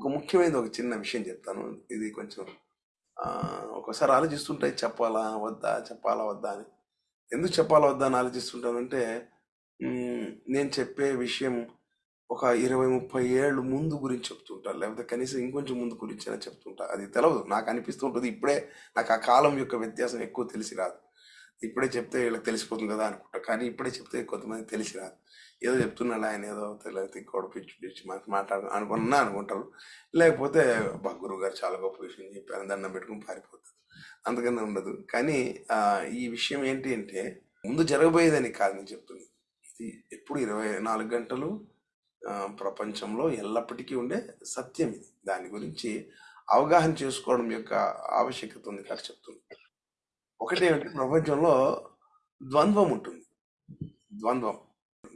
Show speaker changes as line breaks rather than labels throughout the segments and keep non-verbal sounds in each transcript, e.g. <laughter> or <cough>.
ఒక ముఖ్యమైనది ఒక చిన్న విషయం చెప్తాను. ఇది కొంచెం ఒకసారి ఆలోచిస్తుంటాయి చెప్పాలా వద్దా చెప్పాలా వద్దా అని. ఎందుకు చెప్పాలా వద్దా అని ఆలోచిస్తుంటానంటే నేను చెప్పే విషయం ఒక ఇరవై ముప్పై ఏళ్ళు ముందు గురించి చెప్తుంటా. లేకపోతే కనీసం ఇంకొంచెం ముందు గురించి అయినా చెప్తుంటా. అది తెలవదు. నాకు అనిపిస్తూ ఉంటుంది. ఇప్పుడే నాకు ఆ కాలం యొక్క వ్యత్యాసం ఎక్కువ తెలిసి రాదు. ఇప్పుడే చెప్తే వీళ్ళకి తెలిసిపోతుంది కదా అనుకుంటా. కానీ ఇప్పుడే చెప్తే కొంతమంది తెలిసి రాదు. ఏదో చెప్తున్నాడు ఆయన ఏదో తెలియదు ఇంకోటి పిచ్చి పిచ్చి మాట్లాడు అనుకున్నా అనుకుంటారు. లేకపోతే బా గురువు గారు చాలా గొప్ప విషయం చెప్పారు దండం పెట్టుకుని పారిపోతుంది అందుకని ఉండదు. కానీ ఈ విషయం ఏంటి అంటే ముందు జరగబోయేదని కాదు నేను చెప్తుంది ఇది ఎప్పుడు ఇరవై నాలుగు గంటలు ప్రపంచంలో ఎల్లప్పటికీ ఉండే సత్యం ఇది. దాని గురించి అవగాహన చేసుకోవడం యొక్క ఆవశ్యకత ఉంది కాదు చెప్తుంది ఒకటి ఏమిటి ప్రపంచంలో ద్వంద్వం ఉంటుంది. ద్వంద్వం.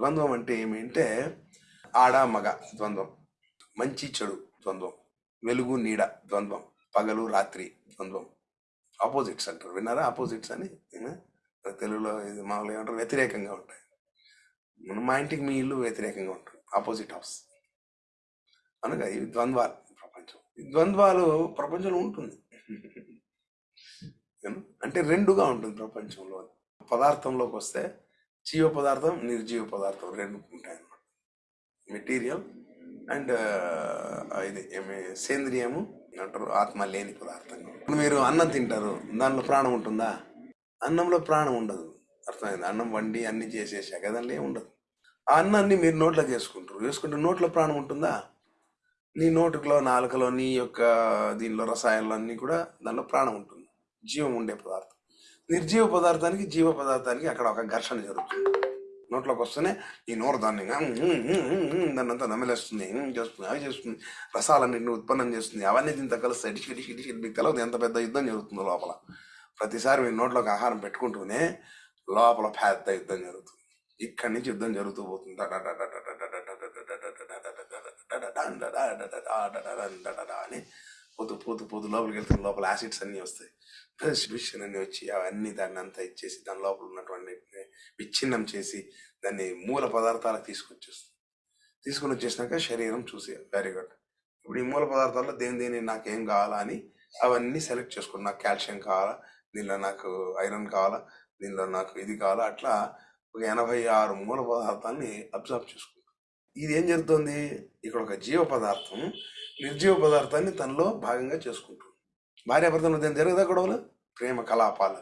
ద్వంద్వం అంటే ఏమిటంటే ఆడ మగ ద్వంద్వం. మంచి చెడు ద్వంద్వం. వెలుగు నీడ ద్వంద్వం. పగలు రాత్రి ద్వంద్వం. ఆపోజిట్స్ అంటారు. విన్నారా ఆపోజిట్స్ అని? తెలుగులో ఇది మామూలుగా ఏమంటారు? వ్యతిరేకంగా ఉంటాయి. మన మా ఇంటికి మీ ఇల్లు వ్యతిరేకంగా ఉంటుంది. ఆపోజిట్ హౌస్ అనగా ఇవి ద్వంద్వాలు ప్రపంచం. ఈ ద్వంద్వాలు ప్రపంచంలో ఉంటుంది. అంటే రెండుగా ఉంటుంది ప్రపంచంలో. పదార్థంలోకి వస్తే జీవ పదార్థం నిర్జీవ పదార్థం రెండు ఉంటాయి అన్నమాట మెటీరియల్ అండ్ ఇది సేంద్రియము అంటారు ఆత్మ లేని పదార్థం. ఇప్పుడు మీరు అన్నం తింటారు దానిలో ప్రాణం ఉంటుందా? అన్నంలో ప్రాణం ఉండదు. అర్థమైంది? అన్నం వండి అన్ని చేసేసాక దానిలో ఏమి ఉండదు. ఆ అన్నాన్ని మీరు నోట్లోకి వేసుకుంటారు వేసుకుంటే నోట్లో ప్రాణం ఉంటుందా? నీ నోటులో నాలుకలో నీ యొక్క దీనిలో రసాయనాలన్నీ కూడా దానిలో ప్రాణం ఉంటుంది. జీవం ఉండే పదార్థం. నిర్జీవ పదార్థానికి జీవ పదార్థానికి అక్కడ ఒక ఘర్షణ జరుగుతుంది నోట్లోకి వస్తేనే ఈ నోరు దాన్ని దాన్ని అంతా నమిలేస్తుంది చేస్తుంది అవి చేస్తుంది రసాలన్నింటిని ఉత్పన్నం చేస్తుంది అవన్నీ దీంతో కలిసి డిషి డిషి డిషి మీకు తెలియదు ఎంత పెద్ద యుద్ధం జరుగుతుందో లోపల ప్రతిసారి మీ నోట్లోకి ఆహారం పెట్టుకుంటూనే లోపల పెద్ద యుద్ధం జరుగుతుంది ఇక్కడి నుంచి యుద్ధం జరుగుతూ పోతుంది అని పోతూ పోతూ పోతూ లోపలికి వెళ్తున్న లోపల యాసిడ్స్ అన్నీ వస్తాయి. డిస్ట్రిబ్యూషన్ అన్ని వచ్చి అవన్నీ దాన్ని అంతా ఇచ్చేసి దాని లోపల ఉన్నటువంటి విచ్ఛిన్నం చేసి దాన్ని మూల పదార్థాలకు తీసుకొచ్చేస్తుంది. తీసుకుని వచ్చేసినాక శరీరం చూసి వెరీ గుడ్ ఇప్పుడు ఈ మూల పదార్థాల్లో దేని దేని నాకేం కావాలా అని అవన్నీ సెలెక్ట్ చేసుకుని నాకు కాల్షియం కావాలా దీనిలో నాకు ఐరన్ కావాలా దీనిలో నాకు ఇది కావాలా అట్లా ఒక ఎనభై ఆరు మూల పదార్థాన్ని అబ్జర్వ్ చేసుకుంటాం ఇది ఏం జరుగుతుంది? ఇక్కడ ఒక జీవ పదార్థం నిర్జీవ పదార్థాన్ని తనలో భాగంగా చేసుకుంటుంది భార్యాభర్తలు మధ్య జరగదా గొడవలు ప్రేమ కలాపాలు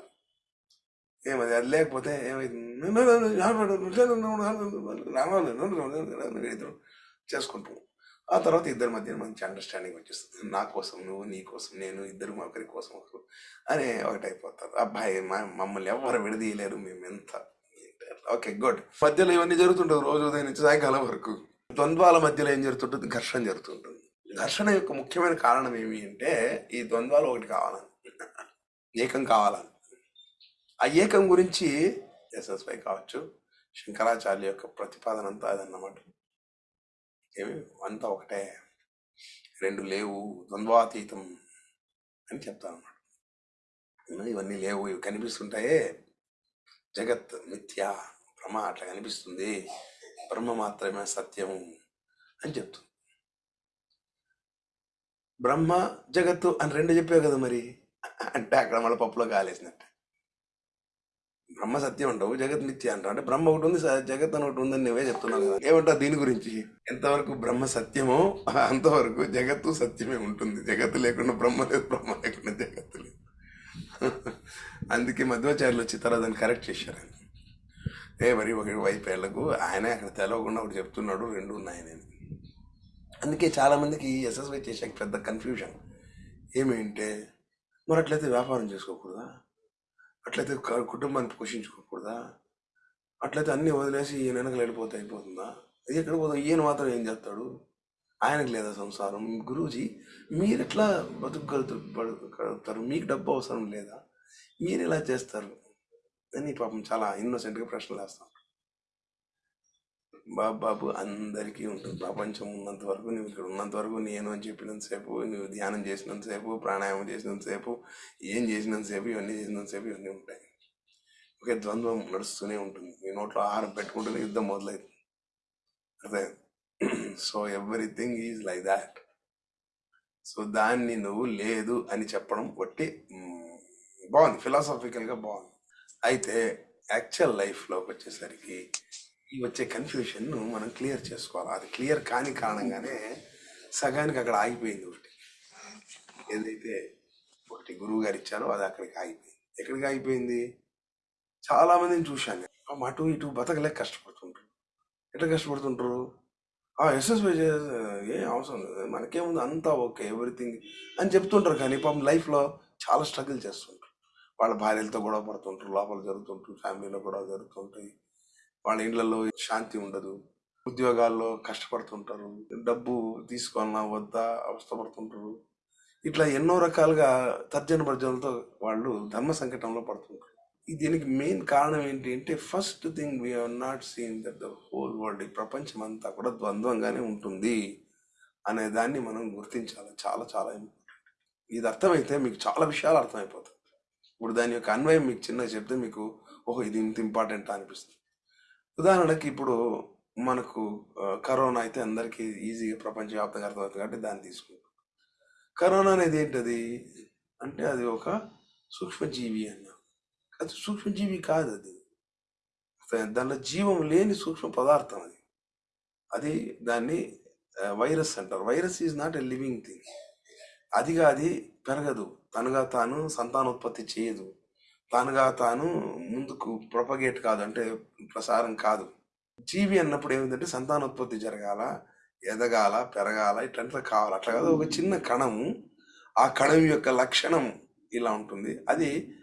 ఏమది అది లేకపోతే ఏమైంది చేసుకుంటాం ఆ తర్వాత ఇద్దరి మధ్య మంచి అండర్స్టాండింగ్ వచ్చేస్తుంది నా కోసం నువ్వు నీ కోసం నేను ఇద్దరు ఒకరి కోసం ఒకరు అని అయిపోతారు అబ్బాయి మా- మమ్మల్ని ఎవరు విడదీయలేరు మేము ఎంత ఓకే గుడ్ మధ్యలో ఇవన్నీ జరుగుతుంటుంది రోజు ఉదయం నుంచి సాయంకాలం వరకు ద్వంద్వాల మధ్యలో ఏం జరుగుతుంటుంది ఘర్షణ జరుగుతుంటుంది ఘర్షణ యొక్క ముఖ్యమైన కారణం ఏమి అంటే ఈ ద్వంద్వాలు ఒకటి కావాలని. ఏకం కావాలని. ఆ ఏకం గురించి ఎస్ఎస్వై కావచ్చు శంకరాచార్య యొక్క ప్రతిపాదన అంతా అదన్నమాట. ఏమి? అంతా ఒకటే. రెండు లేవు ద్వంద్వాతీతం అని చెప్తాను అన్నమాట ఇవన్నీ లేవు ఇవి కనిపిస్తుంటాయే. జగత్ మిథ్య బ్రహ్మ అట్లా కనిపిస్తుంది. బ్రహ్మ మాత్రమే సత్యము అని చెప్తుంది. బ్రహ్మ జగత్తు అని రెండు చెప్పావు కదా మరి. అంటే అక్కడ మళ్ళీ పప్పులో కాలేసినట్టు. బ్రహ్మ సత్యం అంటావు జగత్ నిత్య అంటావు. అంటే బ్రహ్మ ఒకటి ఉంది జగత్ అని ఒకటి ఉందని నువ్వే చెప్తున్నావు కదా. ఏమంటావు దీని గురించి? ఎంతవరకు బ్రహ్మ సత్యమో అంతవరకు జగత్తు సత్యమే ఉంటుంది. జగత్తు లేకుండా బ్రహ్మ లేదు బ్రహ్మ లేకుండా జగత్తు లేదు. అందుకే మధ్వాచార్యులు వచ్చి తర్వాత దాన్ని కరెక్ట్ చేశారు. ఏ మరి ఒకటి వెళ్ళకు. ఆయనే అక్కడ తెలవకుండా ఒకటి చెప్తున్నాడు రెండు ఉన్నాయని అందుకే చాలామందికి ఎస్ఎస్వై చేసాక పెద్ద కన్ఫ్యూజన్ ఏమేంటే మరి అట్లయితే వ్యాపారం చేసుకోకూడదా? అట్లయితే కుటుంబాన్ని పోషించుకోకూడదా? అట్లయితే అన్ని వదిలేసి ఈయన వెనకలు వెళ్ళిపోతే అయిపోతుందా? ఇది ఎక్కడ పోతుంది ఈయన మాత్రం ఏం చేస్తాడు? ఆయనకు లేదా సంసారం? గురూజీ మీరు ఎట్లా బతుకుగలుగుతారు? మీకు డబ్బు అవసరం లేదా? మీరు ఎలా చేస్తారు? అని పాపం చాలా ఇన్నోసెంట్గా ప్రశ్నలు వేస్తాం. బాబు బాబు అందరికీ ఉంటుంది. ప్రపంచం ఉన్నంత వరకు నువ్వు ఇక్కడ ఉన్నంత వరకు నేను అని చెప్పినంతసేపు నువ్వు ధ్యానం చేసినంతసేపు ప్రాణాయామం చేసినంతసేపు ఏం చేసినంతసేపు ఇవన్నీ చేసినంతసేపు ఇవన్నీ ఉంటాయి. ఒకే ద్వంద్వం నడుస్తూనే ఉంటుంది. నీ నోట్లో ఆహారం పెట్టుకుంటేనే యుద్ధం మొదలవుతుంది అదే. So everything is like that. So దాన్ని నువ్వు లేదు అని చెప్పడం ఒట్టి బాగుంది. ఫిలాసాఫికల్గా బాగుంది. అయితే యాక్చువల్ లైఫ్లోకి వచ్చేసరికి వచ్చే కన్ఫ్యూషన్ను మనం క్లియర్ చేసుకోవాలి? అది క్లియర్ కాని కారణంగానే సగానికి అక్కడ ఆగిపోయింది ఒకటి. ఏదైతే ఒకటి గురువు గారు ఇచ్చారో అది అక్కడికి ఆగిపోయింది. ఎక్కడికి ఆగిపోయింది? చాలా మందిని చూశాను నేను. అటు ఇటు బతకలేక కష్టపడుతుంటారు. ఎట్లా కష్టపడుతుంటారు? ఆ ఎస్ఎస్బి ఏం అవసరం లేదు. మనకేముంది? అంతా ఓకే ఎవ్రీథింగ్ అని చెప్తుంటారు కానీ పాపం లైఫ్లో చాలా స్ట్రగుల్ చేస్తుంటారు. వాళ్ళ భార్యలతో గొడవ పడుతుంటారు లోపల జరుగుతుంటారు ఫ్యామిలీలో గొడవ జరుగుతుంటాయి. వాళ్ళ ఇండ్లలో శాంతి ఉండదు. ఉద్యోగాల్లో కష్టపడుతుంటారు. డబ్బు తీసుకోవాలన్నా వద్దా అవస్థపడుతుంటారు. ఇట్లా ఎన్నో రకాలుగా తర్జన భర్జనలతో వాళ్ళు ధర్మ సంకటంలో పడుతుంటారు. దీనికి మెయిన్ కారణం ఏంటి అంటే first thing we not seen that the whole world ఈ ప్రపంచం అంతా కూడా ద్వంద్వంగానే ఉంటుంది అనే దాన్ని మనం గుర్తించాలి. చాలా చాలా ఇంపార్టెంట్ ఇది అర్థమైతే మీకు చాలా విషయాలు అర్థమైపోతాయి. ఇప్పుడు దాని యొక్క అన్వయం మీకు చిన్నగా చెప్తే మీకు ఓహో ఇది ఇంత ఇంపార్టెంట్ అనిపిస్తుంది. ఉదాహరణకి ఇప్పుడు మనకు కరోనా అయితే అందరికీ ఈజీగా ప్రపంచవ్యాప్తంగా అర్థమవుతుంది కాబట్టి దాన్ని తీసుకుంటాం కరోనా అనేది ఏంటది? అంటే అది ఒక సూక్ష్మజీవి అన్న. అది సూక్ష్మజీవి కాదు అది. దానిలో జీవం లేని సూక్ష్మ పదార్థం అది. అది దాన్ని వైరస్ అంటారు. Virus is not a living thing. అదిగా అది పెరగదు. తనగా తాను సంతానోత్పత్తి చేయదు. తానుగా తాను ముందుకు ప్రొపగేట్ కాదు అంటే ప్రసారం కాదు. జీవి అన్నప్పుడు ఏమిటంటే సంతానోత్పత్తి జరగాల ఎదగాల పెరగాల ఇట్లంతా కావాలి. అట్లా కాదు ఒక చిన్న కణము ఆ కణం యొక్క లక్షణం ఇలా ఉంటుంది. అది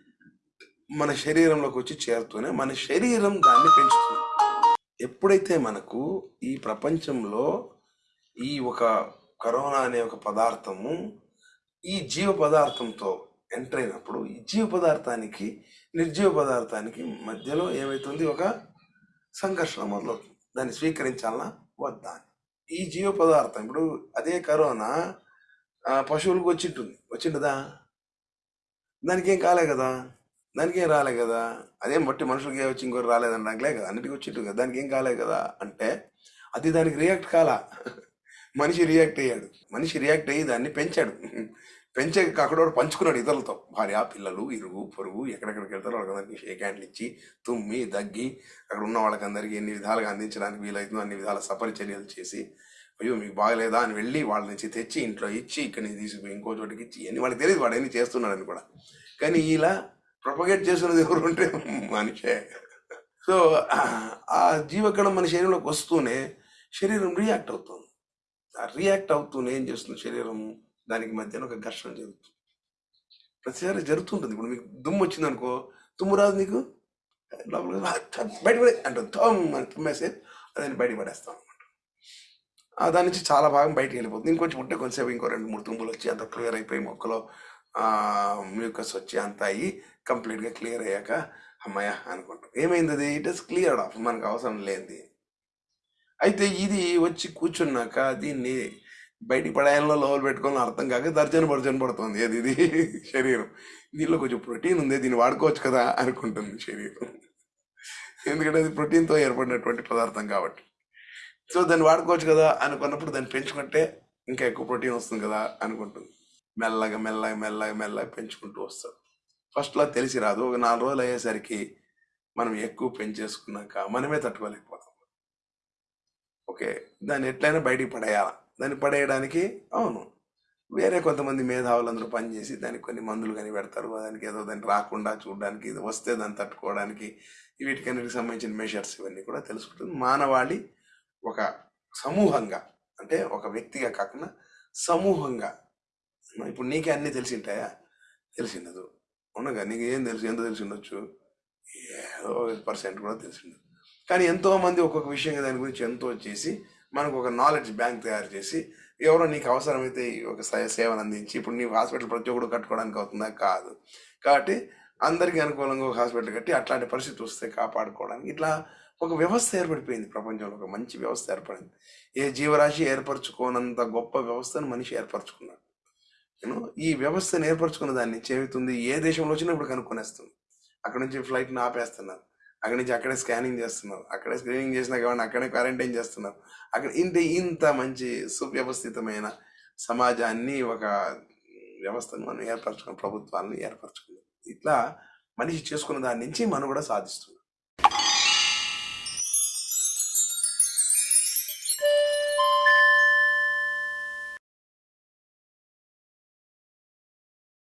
మన శరీరంలోకి వచ్చి చేరుతూనే మన శరీరం దాన్ని పెంచుతుంది. ఎప్పుడైతే మనకు ఈ ప్రపంచంలో ఈ ఒక కరోనా అనే ఒక పదార్థము ఈ జీవ పదార్థంతో ఎంటర్ అయినప్పుడు ఈ జీవ పదార్థానికి నిర్జీవ పదార్థానికి మధ్యలో ఏమవుతుంది ఒక సంఘర్షణ మొదలవుతుంది. దాన్ని స్వీకరించాలన్నా వద్దా ఈ జీవ పదార్థం ఇప్పుడు అదే కరోనా పశువులకు వచ్చింటుంది. వచ్చిండదా? దానికి ఏం కాలే కదా? దానికి ఏం రాలే కదా? అదేం బట్టి మనుషులకి ఏ వచ్చి ఇంకోటి రాలేదనడానిలే కదా? అన్నిటికీ వచ్చింటు కదా? దానికి ఏం కాలే కదా? అంటే అది దానికి రియాక్ట్ కాలా. <laughs> మనిషి రియాక్ట్ అయ్యాడు. మనిషి రియాక్ట్ అయ్యి దాన్ని పెంచాడు. పెంచే కాకుండా పంచుకున్నాడు ఇతరులతో. భార్య పిల్లలు ఇరుగు పొరుగు ఎక్కడెక్కడికి వెళ్తారో వాళ్ళకందరికీ షేక్ హ్యాండ్లు ఇచ్చి తుమ్మి దగ్గి అక్కడ ఉన్న వాళ్ళకందరికీ ఎన్ని విధాలుగా అందించడానికి వీలైతుందో అన్ని విధాల సపరిచర్యలు చేసి అయ్యో మీకు బాగలేదా అని వెళ్ళి వాళ్ళ నుంచి తెచ్చి ఇంట్లో ఇచ్చి ఇక్కడి నుంచి తీసుకుపోయి ఇంకో చోటికి ఇచ్చి అని వాళ్ళకి తెలియదు వాడు ఎన్ని చేస్తున్నాడని కూడా. కానీ ఇలా ప్రొపగేట్ చేస్తున్నది ఎవరు ఉంటే మనిషే. సో ఆ జీవకణం మన శరీరంలోకి వస్తూనే శరీరం రియాక్ట్ అవుతుంది. ఆ రియాక్ట్ అవుతూనే ఏం చేస్తుంది శరీరం? దానికి మధ్యన ఒక ఘర్షణ జరుగుతుంది. ప్రతిసారి జరుగుతుంటుంది. ఇప్పుడు మీకు దుమ్ము వచ్చింది అనుకో తుమ్ము రాదు నీకు? లోపల బయట పడే అంటుంది అని తుమ్మేసి దాన్ని బయట పడేస్తాం అనమాట దాని నుంచి చాలా భాగం బయటికి వెళ్ళిపోతుంది. ఇంకొంచెం ఉంటే కొంచెంసేపు ఇంకో రెండు మూడు తుమ్ములు వచ్చి అంత క్లియర్ అయిపోయి మొక్కలో మ్యూకస్ వచ్చి అంత అయ్యి కంప్లీట్గా క్లియర్ అయ్యాక అమ్మాయ అనుకుంటాం. ఏమైంది అది? ఇట్ ఇస్ క్లియర్ ఆఫ్ మనకు అవసరం లేనిది. అయితే ఇది వచ్చి కూర్చున్నాక దీన్ని బయటికి పడేయాలలో లోవలు పెట్టుకోవాలని అర్థం కాక దర్జన భర్జన పడుతుంది అది ఇది శరీరం. దీనిలో కొంచెం ప్రోటీన్ ఉంది దీన్ని వాడుకోవచ్చు కదా అనుకుంటుంది శరీరం. ఎందుకంటే అది ప్రోటీన్తో ఏర్పడినటువంటి పదార్థం కాబట్టి. సో దాన్ని వాడుకోవచ్చు కదా అనుకున్నప్పుడు దాన్ని పెంచుకుంటే ఇంకా ఎక్కువ ప్రోటీన్ వస్తుంది కదా అనుకుంటుంది. మెల్లగా మెల్లగా మెల్లగా మెల్లగా పెంచుకుంటూ వస్తాడు. ఫస్ట్లో తెలిసి రాదు. ఒక నాలుగు రోజులు అయ్యేసరికి మనం ఎక్కువ పెంచేసుకున్నాక మనమే తట్టుకోలేకపోతాం. ఓకే దాన్ని ఎట్లయినా బయటికి పడేయాలి. దాన్ని పడేయడానికి అవును. వేరే కొంతమంది మేధావులందరూ పనిచేసి దానికి కొన్ని మందులు కానీ పెడతారు. దానికి ఏదో దాన్ని రాకుండా చూడడానికి ఇది వస్తే దాన్ని తట్టుకోవడానికి వీటికన్నిటికి సంబంధించిన మెషర్స్ ఇవన్నీ కూడా తెలుసుకుంటుంది. మానవాళి ఒక సమూహంగా అంటే ఒక వ్యక్తిగా కాకుండా సమూహంగా. ఇప్పుడు నీకే అన్నీ తెలిసింటాయా? తెలిసినదు ఉండగా నీకు ఏం తెలుసు? ఎంత తెలిసి ఉండొచ్చు? ఏదో పర్సెంట్ కూడా తెలిసిండదు కానీ ఎంతోమంది ఒక్కొక్క విషయంగా దాని గురించి ఎంతో చేసి మనకు ఒక నాలెడ్జ్ బ్యాంక్ తయారు చేసి ఎవరో నీకు అవసరమైతే ఒక సేవను అందించి ఇప్పుడు నీ హాస్పిటల్ ప్రతి ఒక్కడు కట్టుకోవడానికి అవుతుందా? కాదు. కాబట్టి అందరికీ అనుకూలంగా ఒక హాస్పిటల్ కట్టి అట్లాంటి పరిస్థితి వస్తే కాపాడుకోవడానికి ఇట్లా ఒక వ్యవస్థ ఏర్పడిపోయింది. ప్రపంచంలో ఒక మంచి వ్యవస్థ ఏర్పడింది. ఏ జీవరాశి ఏర్పరచుకోనంత గొప్ప వ్యవస్థను మనిషి ఏర్పరచుకున్నాడు. నేను ఈ వ్యవస్థను ఏర్పరచుకున్న దాన్ని చేరుతుంది ఏ దేశంలో వచ్చినా ఇప్పుడు కనుక్కొనేస్తుంది. అక్కడ నుంచి ఫ్లైట్ని ఆపేస్తున్నారు. అక్కడి నుంచి అక్కడే స్కానింగ్ చేస్తున్నారు అక్కడే స్క్రీనింగ్ చేసినా కాబట్టి అక్కడే క్వారంటైన్ చేస్తున్నారు అక్కడ ఇంత ఇంత మంచి సువ్యవస్థితమైన సమాజాన్ని ఒక వ్యవస్థను మనం ఏర్పరచుకున్న ప్రభుత్వాలను ఏర్పరచుకున్నాం ఇట్లా మనిషి చేసుకున్న దాని నుంచి మనం కూడా సాధిస్తుంది